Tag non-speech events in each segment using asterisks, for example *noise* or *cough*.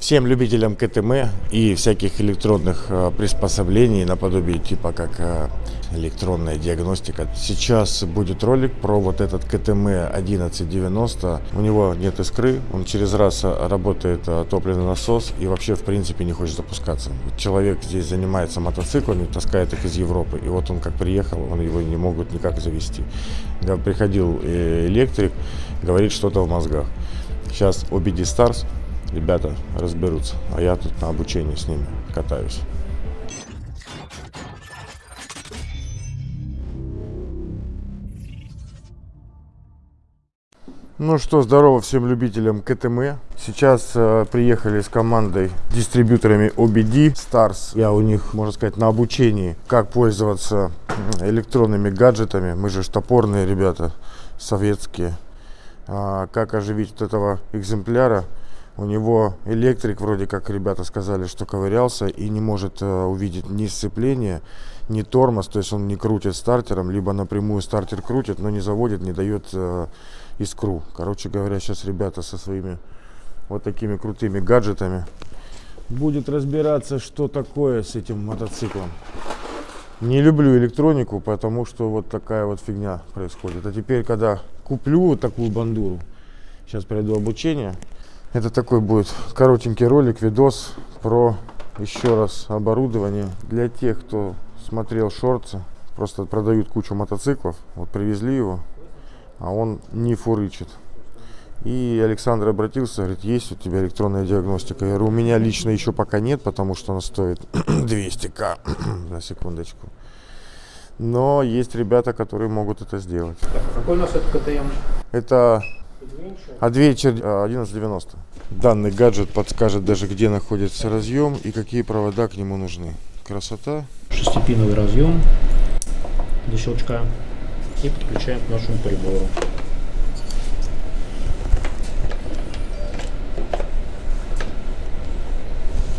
Всем любителям КТМ и всяких электронных э, приспособлений наподобие типа как э, электронная диагностика. Сейчас будет ролик про вот этот КТМ 1190. У него нет искры, он через раз э, работает топливный насос и вообще в принципе не хочет запускаться. Человек здесь занимается мотоциклами, таскает их из Европы, и вот он как приехал, он его не могут никак завести. Приходил электрик, говорит что-то в мозгах. Сейчас OBD Stars ребята разберутся, а я тут на обучении с ними катаюсь. Ну что, здорово всем любителям КТМ. Сейчас э, приехали с командой дистрибьюторами OBD Stars. Я у них, можно сказать, на обучении, как пользоваться электронными гаджетами. Мы же топорные ребята, советские. А, как оживить вот этого экземпляра. У него электрик, вроде как ребята сказали, что ковырялся и не может э, увидеть ни сцепление, ни тормоз. То есть он не крутит стартером, либо напрямую стартер крутит, но не заводит, не дает э, искру. Короче говоря, сейчас ребята со своими вот такими крутыми гаджетами будет разбираться, что такое с этим мотоциклом. Не люблю электронику, потому что вот такая вот фигня происходит. А теперь, когда куплю такую бандуру, сейчас пройду обучение, это такой будет коротенький ролик, видос про еще раз оборудование для тех, кто смотрел шорты. Просто продают кучу мотоциклов. Вот привезли его, а он не фурычит. И Александр обратился, говорит, есть у тебя электронная диагностика? Я говорю, у меня лично еще пока нет, потому что она стоит *clears throat* 200к, *clears throat* на секундочку. Но есть ребята, которые могут это сделать. Какой у нас это КТМ? Это Adventure 1190. Данный гаджет подскажет даже, где находится разъем и какие провода к нему нужны. Красота. Шестипиновый разъем для щелчка и подключаем к нашему прибору.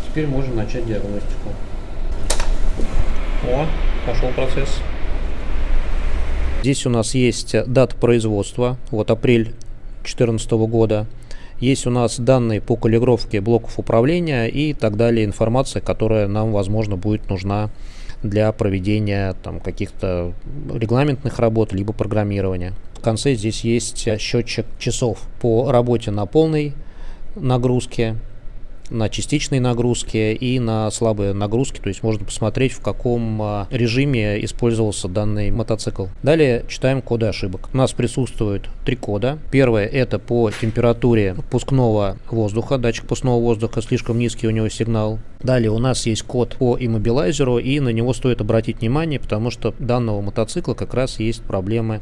Теперь можно начать диагностику. О, пошел процесс. Здесь у нас есть дата производства, вот апрель 2014 года. Есть у нас данные по калибровке блоков управления и так далее, информация, которая нам, возможно, будет нужна для проведения там каких-то регламентных работ, либо программирования. В конце здесь есть счетчик часов по работе на полной нагрузке, на частичной нагрузке и на слабые нагрузки, то есть можно посмотреть, в каком а, режиме использовался данный мотоцикл. Далее читаем коды ошибок. У нас присутствует три кода. Первое это по температуре пускного воздуха, датчик пускного воздуха, слишком низкий у него сигнал. Далее у нас есть код по иммобилайзеру, и на него стоит обратить внимание, потому что данного мотоцикла как раз есть проблемы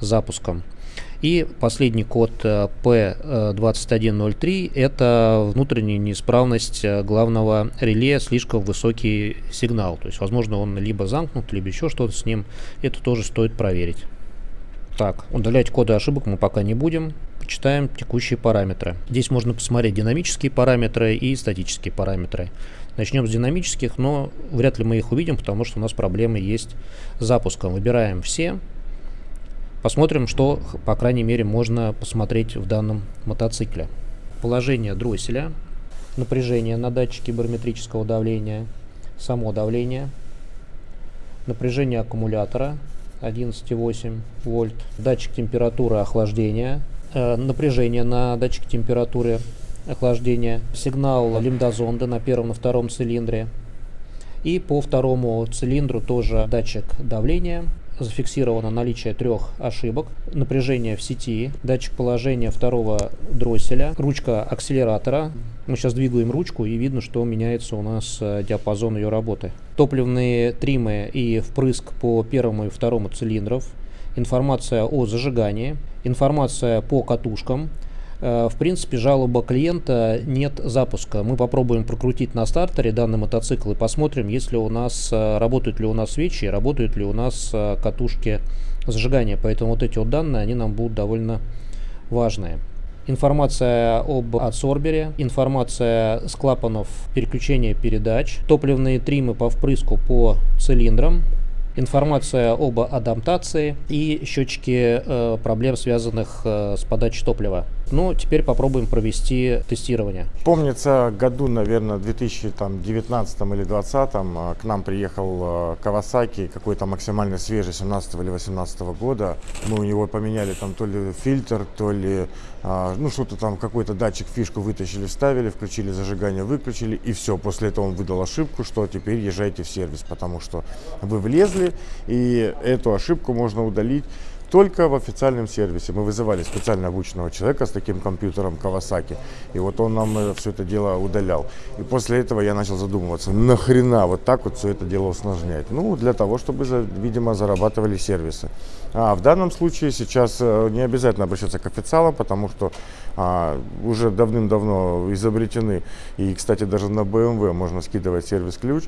с запуском. И последний код э, P2103 это внутренняя неисправность э, главного реле, слишком высокий сигнал. То есть, возможно, он либо замкнут, либо еще что-то с ним. Это тоже стоит проверить. Так, удалять коды ошибок мы пока не будем. Почитаем текущие параметры. Здесь можно посмотреть динамические параметры и статические параметры. Начнем с динамических, но вряд ли мы их увидим, потому что у нас проблемы есть с запуском. Выбираем все. Посмотрим, что, по крайней мере, можно посмотреть в данном мотоцикле. Положение дросселя, напряжение на датчике барометрического давления, само давление, напряжение аккумулятора 11,8 вольт, датчик температуры охлаждения, э, напряжение на датчик температуры охлаждения, сигнал лимдозонда на первом, на втором цилиндре. И по второму цилиндру тоже датчик давления, зафиксировано наличие трех ошибок. Напряжение в сети, датчик положения второго дросселя, ручка акселератора. Мы сейчас двигаем ручку и видно, что меняется у нас э, диапазон ее работы. Топливные тримы и впрыск по первому и второму цилиндров. Информация о зажигании. Информация по катушкам. Э, в принципе, жалоба клиента нет запуска. Мы попробуем прокрутить на стартере данный мотоцикл и посмотрим, если у нас э, работают ли у нас свечи, работают ли у нас э, катушки зажигания. Поэтому вот эти вот данные, они нам будут довольно важные. Информация об адсорбере, информация с клапанов переключения передач, топливные тримы по впрыску по цилиндрам, информация об адаптации и счетчики э, проблем, связанных э, с подачей топлива. Но теперь попробуем провести тестирование. Помнится, году, наверное, 2019 или 2020 а, к нам приехал а, Kawasaki, какой-то максимально свежий, 17 или 18 года. Мы у него поменяли там то ли фильтр, то ли, а, ну что-то там, какой-то датчик, фишку вытащили, вставили, включили зажигание, выключили, и все. После этого он выдал ошибку, что теперь езжайте в сервис, потому что вы влезли, и эту ошибку можно удалить только в официальном сервисе. Мы вызывали специально обученного человека с таким компьютером Kawasaki, и вот он нам э, все это дело удалял. И после этого я начал задумываться, нахрена вот так вот все это дело усложнять? Ну, для того, чтобы, видимо, зарабатывали сервисы. А в данном случае сейчас э, не обязательно обращаться к официалам, потому что а, уже давным-давно изобретены, и, кстати, даже на BMW можно скидывать сервис-ключ,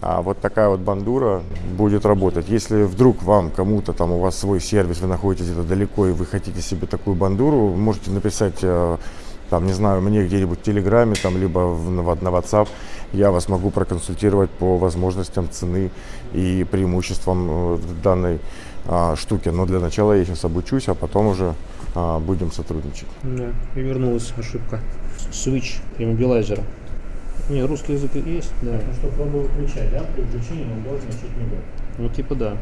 а вот такая вот бандура будет работать. Если вдруг вам кому-то там у вас свой сервис, вы находитесь где-то далеко и вы хотите себе такую бандуру, можете написать э, там, не знаю, мне где-нибудь в Телеграме, там, либо в, на WhatsApp, я вас могу проконсультировать по возможностям цены и преимуществам э, данной а, штуки. Но для начала я сейчас обучусь, а потом уже а, будем сотрудничать. Да, и вернулась ошибка. Switch иммобилайзера. Не, русский язык есть, да. Ну что, пробую выключать, да? При включении он должен начать мигать. Ну, типа да.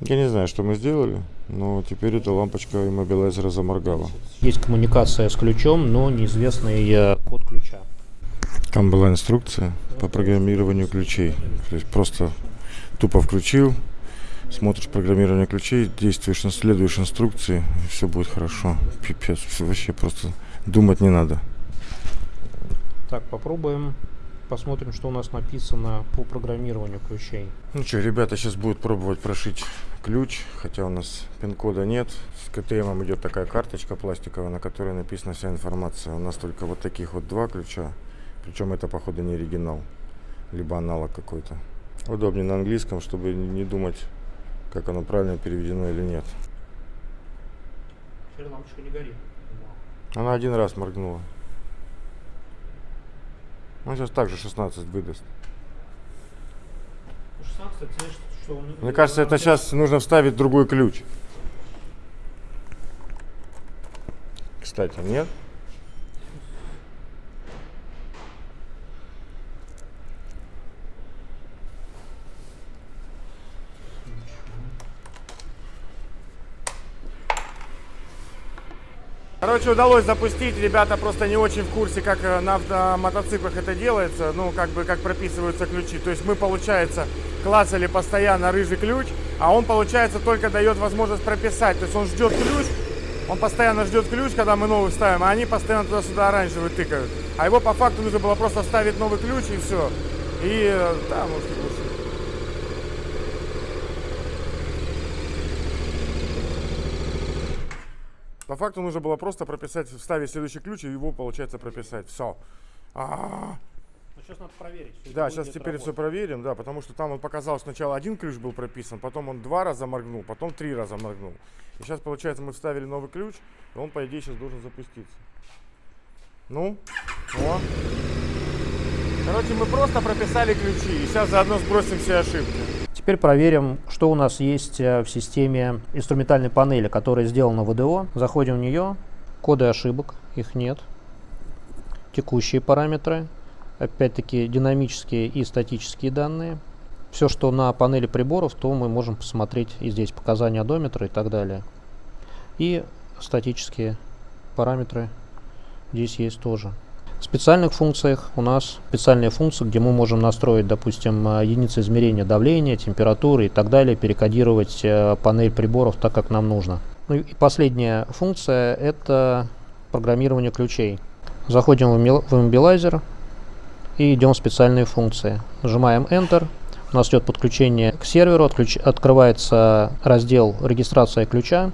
Я не знаю, что мы сделали, но теперь эта лампочка иммобилайзера заморгала. Есть коммуникация с ключом, но неизвестный э, код ключа. Там была инструкция по программированию ключей. То есть просто тупо включил, смотришь программирование ключей, действуешь, следуешь инструкции, и все будет хорошо. Пипец, вообще просто думать не надо. Так, попробуем посмотрим, что у нас написано по программированию ключей. Ну что, ребята сейчас будут пробовать прошить ключ, хотя у нас пин-кода нет. С КТМ идет такая карточка пластиковая, на которой написана вся информация. У нас только вот таких вот два ключа, причем это походу не оригинал, либо аналог какой-то. Удобнее на английском, чтобы не думать, как оно правильно переведено или нет. Теперь лампочка не горит. Она один раз моргнула. Он сейчас также 16 выдаст. 16, значит, что он... Мне кажется, это сейчас нужно вставить другой ключ. Кстати, нет? Короче, удалось запустить. Ребята просто не очень в курсе, как э, на мотоциклах это делается. Ну, как бы, как прописываются ключи. То есть мы, получается, классали постоянно рыжий ключ, а он, получается, только дает возможность прописать. То есть он ждет ключ, он постоянно ждет ключ, когда мы новый ставим, а они постоянно туда-сюда оранжевый тыкают. А его по факту нужно было просто вставить новый ключ и все. И, э, да, может, По факту нужно было просто прописать, вставить следующий ключ и его, получается, прописать. Все. А -а -а. Ну, сейчас надо проверить. Да, сейчас теперь работать. все проверим, да, потому что там он показал, сначала один ключ был прописан, потом он два раза моргнул, потом три раза моргнул. И сейчас, получается, мы вставили новый ключ, и он, по идее, сейчас должен запуститься. Ну, о. Короче, мы просто прописали ключи, и сейчас заодно сбросим все ошибки. Теперь проверим, что у нас есть э, в системе инструментальной панели, которая сделана в ВДО. Заходим в нее, коды ошибок, их нет. Текущие параметры, опять-таки динамические и статические данные. Все, что на панели приборов, то мы можем посмотреть и здесь показания одометра и так далее. И статические параметры здесь есть тоже. Специальных функциях у нас специальные функции, где мы можем настроить, допустим, э, единицы измерения давления, температуры и так далее, перекодировать э, панель приборов так, как нам нужно. Ну и последняя функция – это программирование ключей. Заходим в имбилайзер и идем в специальные функции. Нажимаем Enter. У нас идет подключение к серверу, открывается раздел регистрация ключа.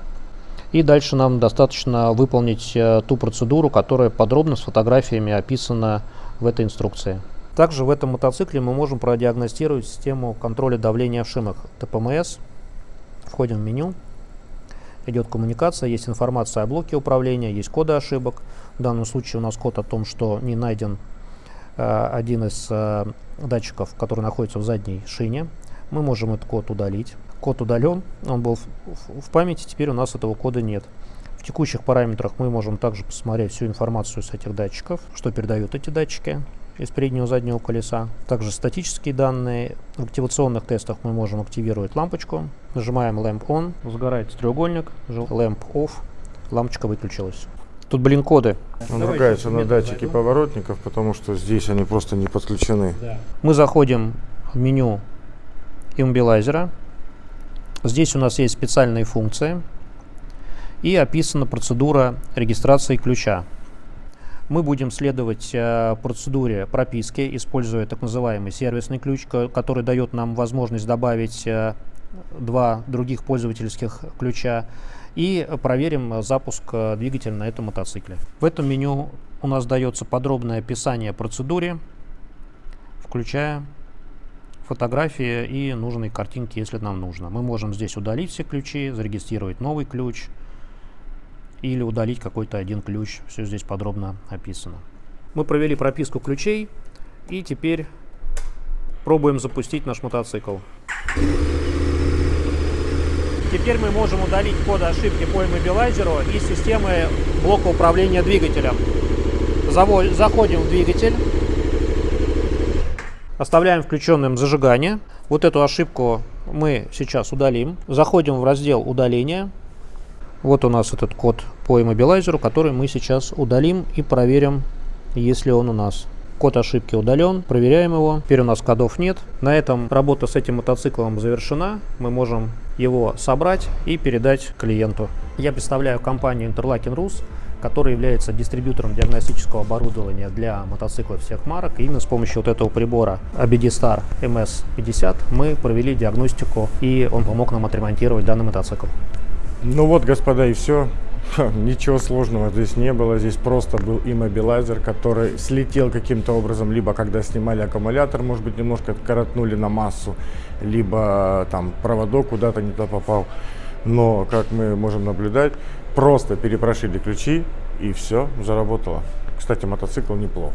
И дальше нам достаточно выполнить э, ту процедуру, которая подробно с фотографиями описана в этой инструкции. Также в этом мотоцикле мы можем продиагностировать систему контроля давления в шинах ТПМС. Входим в меню. Идет коммуникация, есть информация о блоке управления, есть коды ошибок. В данном случае у нас код о том, что не найден э, один из э, датчиков, который находится в задней шине. Мы можем этот код удалить. Код удален, он был в, в, в памяти, теперь у нас этого кода нет. В текущих параметрах мы можем также посмотреть всю информацию с этих датчиков, что передают эти датчики из переднего и заднего колеса. Также статические данные. В активационных тестах мы можем активировать лампочку. Нажимаем Lamp On, загорается треугольник, Lamp Off, лампочка выключилась. Тут, блин, коды. Он ругается на датчики поворотников, потому что здесь они просто не подключены. Да. Мы заходим в меню иммобилайзера. Здесь у нас есть специальные функции и описана процедура регистрации ключа. Мы будем следовать э, процедуре прописки, используя так называемый сервисный ключ, ко- который дает нам возможность добавить э, два других пользовательских ключа и проверим запуск э, двигателя на этом мотоцикле. В этом меню у нас дается подробное описание процедуре, включая фотографии и нужные картинки, если нам нужно. Мы можем здесь удалить все ключи, зарегистрировать новый ключ или удалить какой-то один ключ. Все здесь подробно описано. Мы провели прописку ключей и теперь пробуем запустить наш мотоцикл. Теперь мы можем удалить коды ошибки по иммобилайзеру из системы блока управления двигателем. Заходим в двигатель, Оставляем включенным зажигание. Вот эту ошибку мы сейчас удалим. Заходим в раздел удаления. Вот у нас этот код по иммобилайзеру, который мы сейчас удалим и проверим, есть ли он у нас. Код ошибки удален, проверяем его. Теперь у нас кодов нет. На этом работа с этим мотоциклом завершена. Мы можем его собрать и передать клиенту. Я представляю компанию Interlaken Rus, которая является дистрибьютором диагностического оборудования для мотоциклов всех марок. И именно с помощью вот этого прибора ABD Star MS50 мы провели диагностику, и он помог нам отремонтировать данный мотоцикл. Ну вот, господа, и все. Ничего сложного здесь не было. Здесь просто был иммобилайзер, который слетел каким-то образом, либо когда снимали аккумулятор, может быть, немножко коротнули на массу, либо там проводок куда-то не туда попал. Но, как мы можем наблюдать, просто перепрошили ключи и все, заработало. Кстати, мотоцикл неплох.